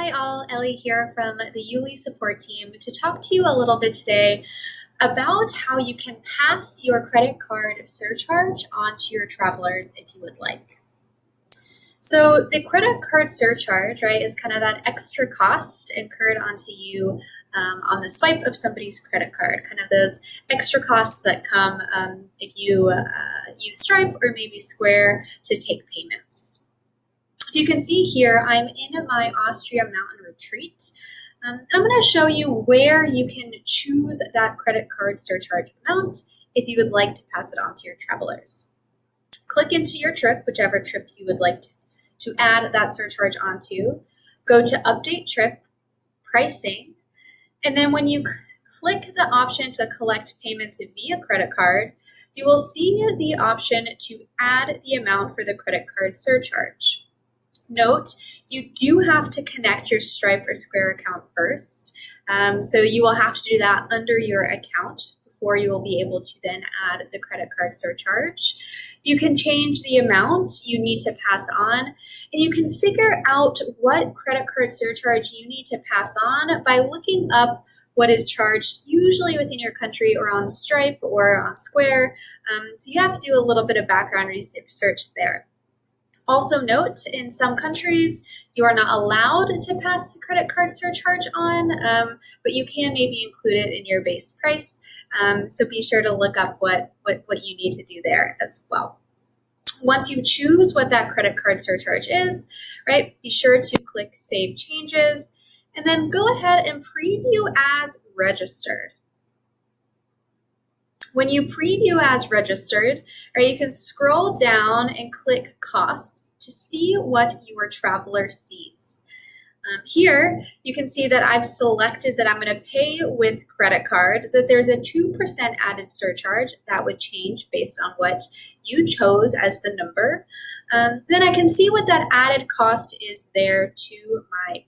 Hi all, Ellie here from the Youli support team to talk to you a little bit today about how you can pass your credit card surcharge onto your travelers if you would like. So the credit card surcharge, right, is kind of that extra cost incurred onto you um, on the swipe of somebody's credit card, kind of those extra costs that come um, if you uh, use Stripe or maybe Square to take payments. If you can see here, I'm in my Austria Mountain Retreat. Um, I'm going to show you where you can choose that credit card surcharge amount if you would like to pass it on to your travelers. Click into your trip, whichever trip you would like to, to add that surcharge onto. Go to Update Trip, Pricing, and then when you click the option to collect payments via credit card, you will see the option to add the amount for the credit card surcharge. Note, you do have to connect your Stripe or Square account first. Um, so you will have to do that under your account before you will be able to then add the credit card surcharge. You can change the amount you need to pass on, and you can figure out what credit card surcharge you need to pass on by looking up what is charged usually within your country or on Stripe or on Square. Um, so you have to do a little bit of background research there. Also note, in some countries, you are not allowed to pass the credit card surcharge on, um, but you can maybe include it in your base price. Um, so be sure to look up what, what, what you need to do there as well. Once you choose what that credit card surcharge is, right, be sure to click Save Changes, and then go ahead and preview as registered. When you preview as registered, or you can scroll down and click costs to see what your traveler sees. Um, here, you can see that I've selected that I'm going to pay with credit card, that there's a 2% added surcharge that would change based on what you chose as the number. Um, then I can see what that added cost is there to my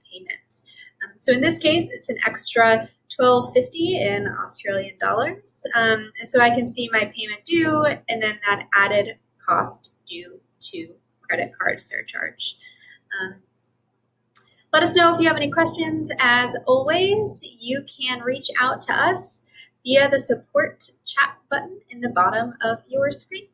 so in this case, it's an extra 1250 in Australian dollars. Um, and so I can see my payment due and then that added cost due to credit card surcharge. Um, let us know if you have any questions. As always, you can reach out to us via the support chat button in the bottom of your screen.